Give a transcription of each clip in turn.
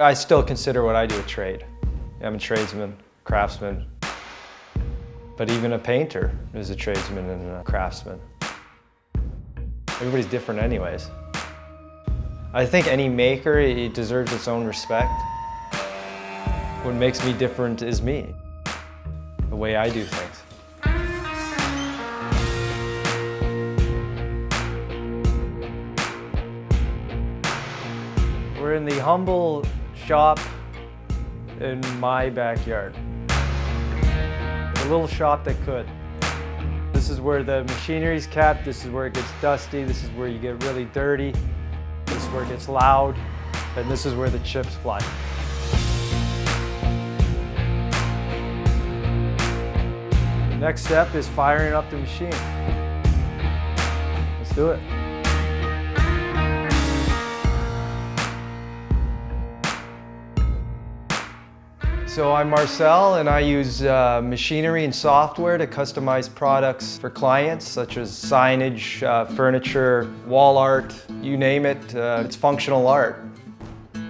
I still consider what I do a trade. I'm a tradesman, craftsman, but even a painter is a tradesman and a craftsman. Everybody's different anyways. I think any maker, it deserves its own respect. What makes me different is me, the way I do things. We're in the humble shop in my backyard. A little shop that could. This is where the machinery is kept, this is where it gets dusty, this is where you get really dirty, this is where it gets loud, and this is where the chips fly. The next step is firing up the machine. Let's do it. So I'm Marcel and I use uh, machinery and software to customize products for clients such as signage, uh, furniture, wall art, you name it, uh, it's functional art.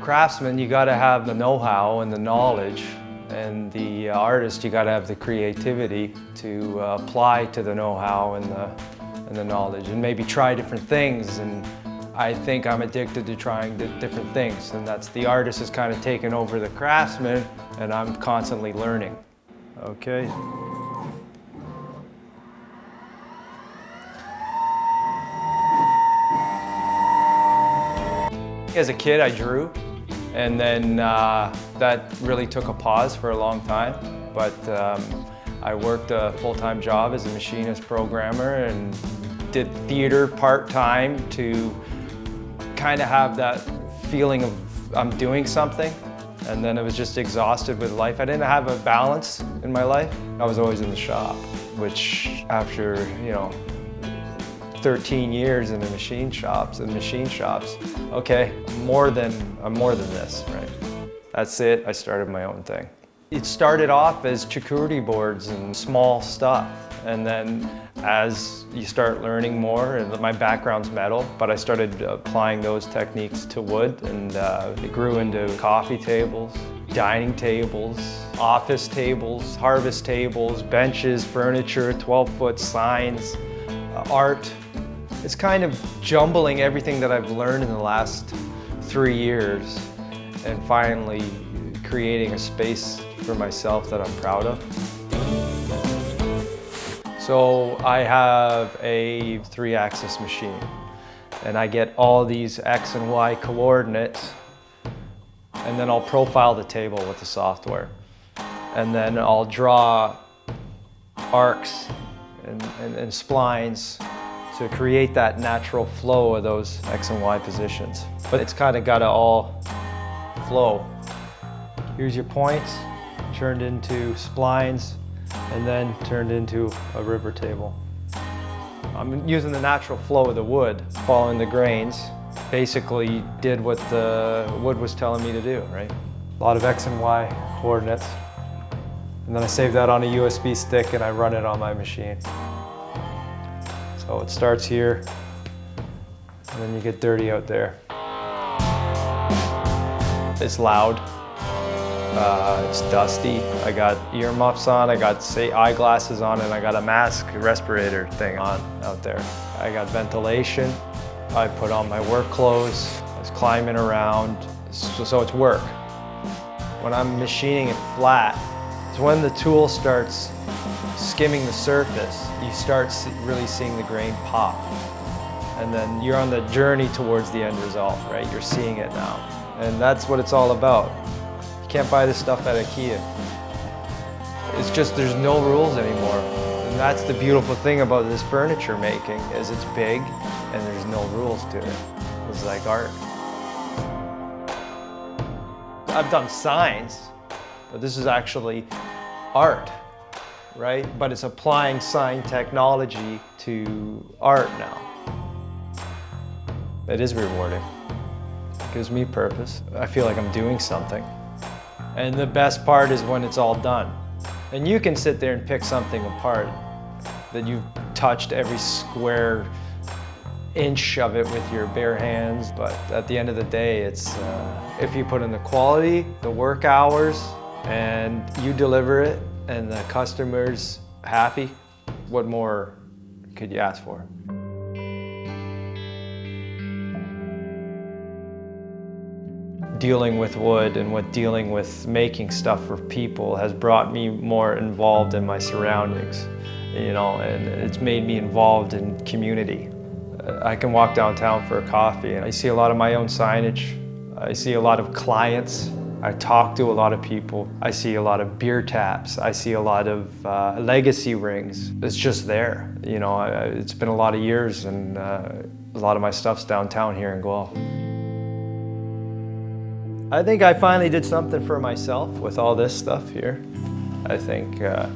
Craftsman, you gotta have the know-how and the knowledge and the artist, you gotta have the creativity to uh, apply to the know-how and the, and the knowledge and maybe try different things and I think I'm addicted to trying different things and that's the artist has kind of taken over the craftsman and I'm constantly learning. Okay. As a kid I drew and then uh, that really took a pause for a long time but um, I worked a full-time job as a machinist programmer and did theater part-time to kind of have that feeling of I'm doing something and then I was just exhausted with life. I didn't have a balance in my life. I was always in the shop, which after, you know, 13 years in the machine shops and machine shops, okay, more than, I'm more than this, right? That's it, I started my own thing. It started off as charcuterie boards and small stuff. And then as you start learning more, and my background's metal, but I started applying those techniques to wood and uh, it grew into coffee tables, dining tables, office tables, harvest tables, benches, furniture, 12-foot signs, uh, art. It's kind of jumbling everything that I've learned in the last three years and finally creating a space for myself that I'm proud of. So I have a three-axis machine and I get all these X and Y coordinates and then I'll profile the table with the software. And then I'll draw arcs and, and, and splines to create that natural flow of those X and Y positions. But it's kind of got to all flow. Here's your points, turned into splines, and then turned into a river table. I'm using the natural flow of the wood, following the grains. Basically did what the wood was telling me to do, right? A lot of X and Y coordinates. And then I save that on a USB stick and I run it on my machine. So it starts here, and then you get dirty out there. It's loud. Uh, it's dusty. I got earmuffs on, I got say eyeglasses on, and I got a mask respirator thing on out there. I got ventilation. I put on my work clothes. I was climbing around, so, so it's work. When I'm machining it flat, it's when the tool starts skimming the surface, you start really seeing the grain pop. And then you're on the journey towards the end result, right? You're seeing it now. And that's what it's all about. Can't buy this stuff at Ikea. It's just there's no rules anymore. And that's the beautiful thing about this furniture making is it's big and there's no rules to it. It's like art. I've done signs, but this is actually art, right? But it's applying sign technology to art now. It is rewarding. It gives me purpose. I feel like I'm doing something. And the best part is when it's all done. And you can sit there and pick something apart that you've touched every square inch of it with your bare hands, but at the end of the day, it's uh, if you put in the quality, the work hours, and you deliver it, and the customer's happy, what more could you ask for? Dealing with wood and what dealing with making stuff for people has brought me more involved in my surroundings, you know, and it's made me involved in community. Uh, I can walk downtown for a coffee and I see a lot of my own signage. I see a lot of clients. I talk to a lot of people. I see a lot of beer taps. I see a lot of uh, legacy rings. It's just there. You know, it's been a lot of years and uh, a lot of my stuff's downtown here in Guelph. I think I finally did something for myself with all this stuff here. I think uh,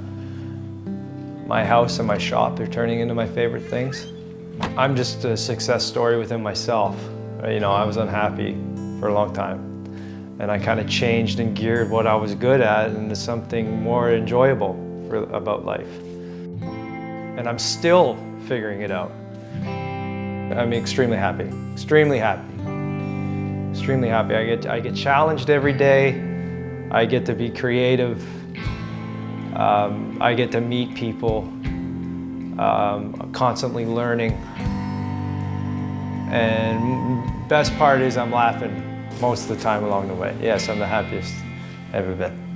my house and my shop are turning into my favorite things. I'm just a success story within myself. You know, I was unhappy for a long time. And I kind of changed and geared what I was good at into something more enjoyable for, about life. And I'm still figuring it out. I'm extremely happy, extremely happy extremely happy. I get, I get challenged every day. I get to be creative. Um, I get to meet people. Um, constantly learning. And best part is I'm laughing most of the time along the way. Yes, I'm the happiest ever been.